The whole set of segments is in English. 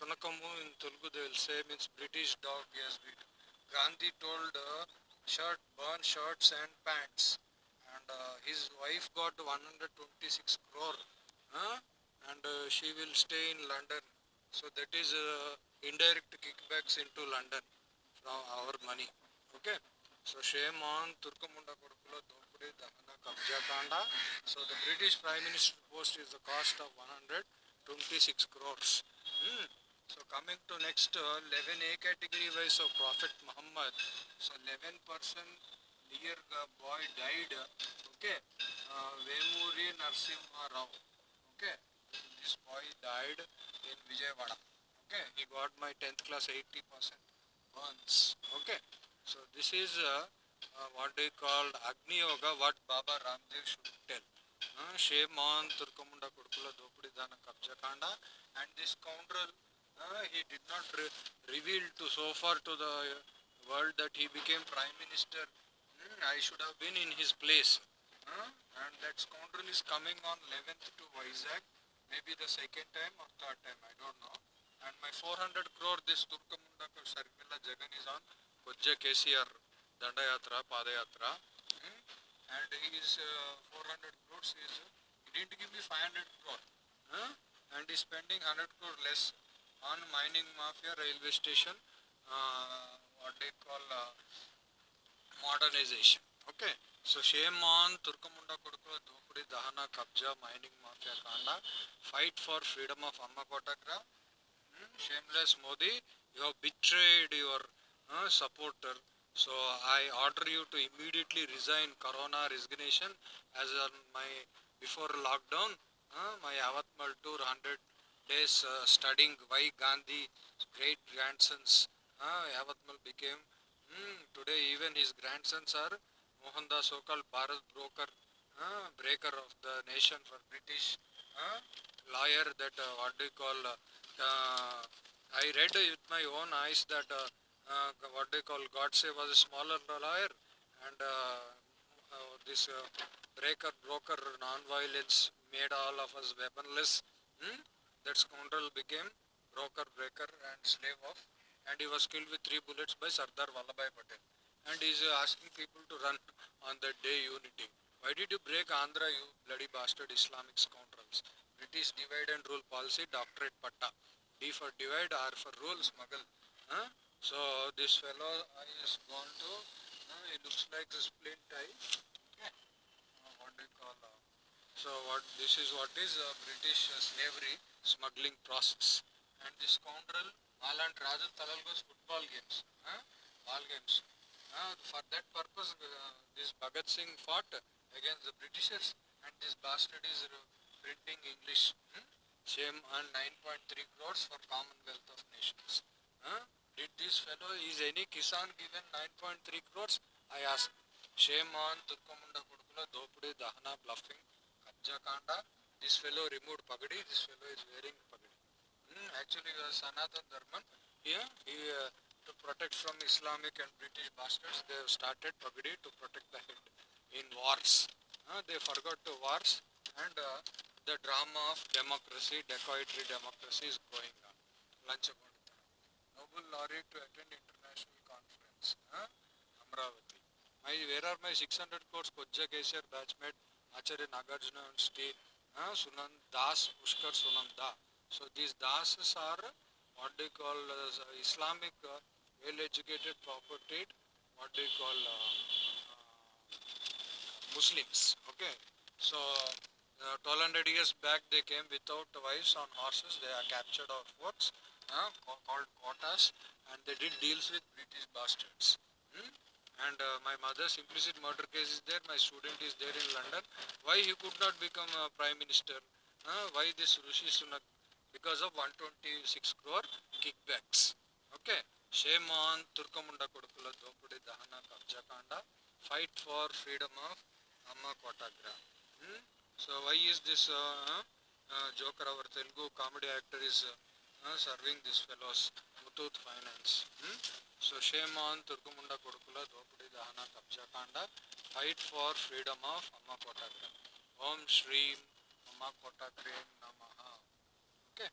Sunakamu in Telugu they will say means British dog yes bit Gandhi told uh, shirt burn shirts and pants and uh, his wife got 126 crore huh? and uh, she will stay in London so that is uh, indirect kickbacks into London from our money okay so shame on Turkamunda Kodukula Dopudi Dahana Kabja Kanda so the British Prime Minister post is the cost of 126 crores Hmm. So coming to next uh, 11A category wise of Prophet Muhammad. So 11 person dear uh, boy died. Okay. Uh, Vemuri Narsimha Rao. Okay. This boy died in Vijayawada. Okay. He got my 10th class 80 percent burns. Okay. So this is uh, uh, what they called Agni Yoga. What Baba Ramdev should tell. Uh, shame on Turkamunda Kudukula Dopudi Dana Kanda and this scoundrel uh, he did not re- reveal to so far to the uh, world that he became prime minister. Hmm, i should have been in his place. And that scoundrel is coming on 11th to Vizag. Maybe the second time or third time i don't know. And my 400 crore this turkamunda sharmila jagan is on. Kojja kcr dandayatra padayatra hmm? and his uh, 400 crores is he didn't give me 500 crore. Huh? and is spending 100 crore less on mining mafia railway station uh, what they call uh, modernization okay so shame on turkamunda kodukula dopudi dahana kabja mining mafia kanda fight for freedom of amma kotagra Hmm, shameless modi you have betrayed your uh, supporter so i order you to immediately resign corona resignation as on my before lockdown uh, my avatmal tour 100 days uh, studying why gandhi great grandsons uh, avatmal became mm, today even his grandsons are mohandas so-called bharat broker uh, breaker of the nation for british uh, lawyer that uh, what do you call uh, uh, I read with my own eyes that uh, what they call Godse was a smaller lawyer and this breaker broker non-violence made all of us weaponless. Hmm? That scoundrel became broker breaker and slave of and he was killed with three bullets by Sardar Vallabhbhai Patel and he is uh, asking people to run on that day unity. Why did you break Andhra you bloody bastard Islamic scoundrels? British divide and rule policy doctorate patta. D for divide, R for rule, smuggle. Huh? So this fellow is gone to, uh, he looks like a eye. Okay. Uh, what do you call? Uh, so what this is what is uh, British uh, slavery smuggling process and the scoundrel అలాంటి రాజు తలలు కోసం football games ball games for that purpose this Bhagat Singh fought against the Britishers and this bastard is printing English same and nine point three crores for Commonwealth of Nations did this fellow is any kisan given nine point three crores I ask shame on తుర్కముండ కొడుకుల దోపిడీ దహన bluffing కబ్జాకాండ This fellow removed Pagadi, this fellow is wearing Pagadi. Hmm, actually, uh, Sanatan Dharman, here, he, uh, to protect from Islamic and British bastards, they have started Pagadi to protect the head in wars. Uh, they forgot the wars and uh, the drama of democracy, dacoitry democracy is going on. Lunch Lanchakonda. Nobel laureate to attend international conference. Huh? Amravati. My, where are my 600 crores Kojja KCR batchmate Acharya Nagarjuna and Steel? Huh? Sunan Das, Pushkar Sunanda. So these Dasas are what they call uh, Islamic uh, well-educated property, what they call uh, uh, Muslims. Okay. So uh, 1200 years back they came without wives on horses. They are captured our forts uh, called quotas and they did deals with British bastards. Hmm? And uh, my mother's implicit murder case is there. My student is there in London. Why he could not become a prime minister? Uh, why this Rishi Sunak because of 126 crore kickbacks. Okay. Shame on Turkamunda Kodukula Dopudi Dahana Kabjakanda. Fight for freedom of Amma Kotagra. Hmm? So why is this uh, uh, Joker, our Telugu comedy actor, is uh, uh, serving these fellows Muthoot Finance? Hmm? So shame on Turkamunda Kodukula Dopudi Dahana Kabjakanda. Fight for freedom of Amma Kotagra. Om Shreem Amma Kotagre Namaha. Okay.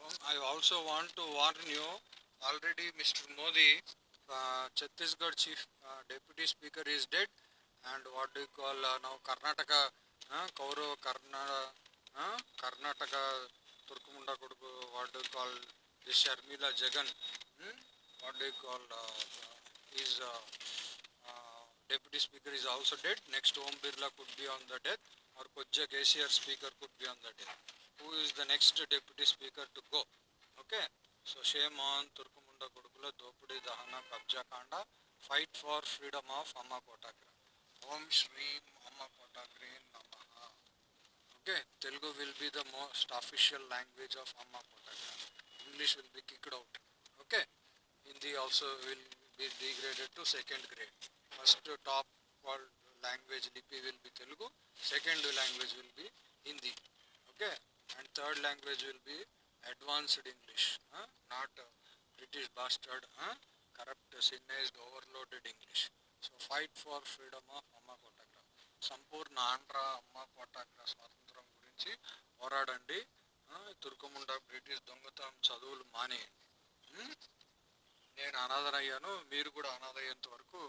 Um, I also want to warn you, already Mr. Modi, uh, Chhattisgarh chief uh, deputy speaker is dead and what do you call uh, now Karnataka, uh, Kaurav Karnataka, uh, Karnataka Turkumunda Koduku, what do you call this Sharmila Jagan, hmm? what do you call uh, his uh, uh, deputy speaker is also dead. Next Om Birla could be on the death or Kojja KCR speaker could be on the death. Who is the next deputy speaker to go? Okay. So shame on Turkumunda కేసులో దోపిడీ దహన కబ్జా కాండ fight for freedom of అమ్మ కోటాగ్రే ఓం శ్రీం అమ్మ కోటాగ్రే నమ okay Telugu will be the most official language of Amma కోటాగ్రే English will be kicked out okay Hindi also will be degraded to second grade first top called language lipi will be Telugu, second language will be Hindi, okay, and third language will be advanced English, huh? not uh, British bastard corrupt sinised overloaded English so fight for freedom of Amma Amma సంపూర్ణ ఆంధ్ర అమ్మ కోటాగ్ర స్వాతంత్రం గురించి పోరాడండి తుర్కముండ British దొంగతనం చదువులు మానేయండి నేను నేను అనాథనయ్యాను మీరు కూడా అనాథ అయ్యేంత వరకు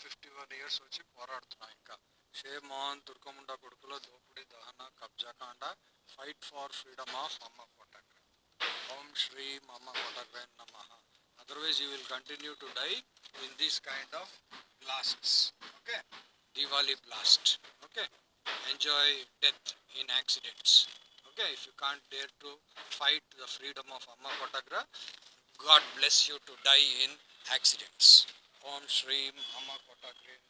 ఫిఫ్టీ వన్ ఇయర్స్ వచ్చి పోరాడుతున్నా ఇంకా షేమాన్ తుర్కముండ కొడుకులో దోపిడీ దహన కబ్జాకాండ fight for freedom of Amma కోటగ్ర Om Shri Mama Kotakven Namaha. Otherwise you will continue to die in these kind of blasts. Okay? Diwali blast. Okay? Enjoy death in accidents. Okay? If you can't dare to fight the freedom of Amma Kotagra, God bless you to die in accidents. Om Shri Amma Kotakven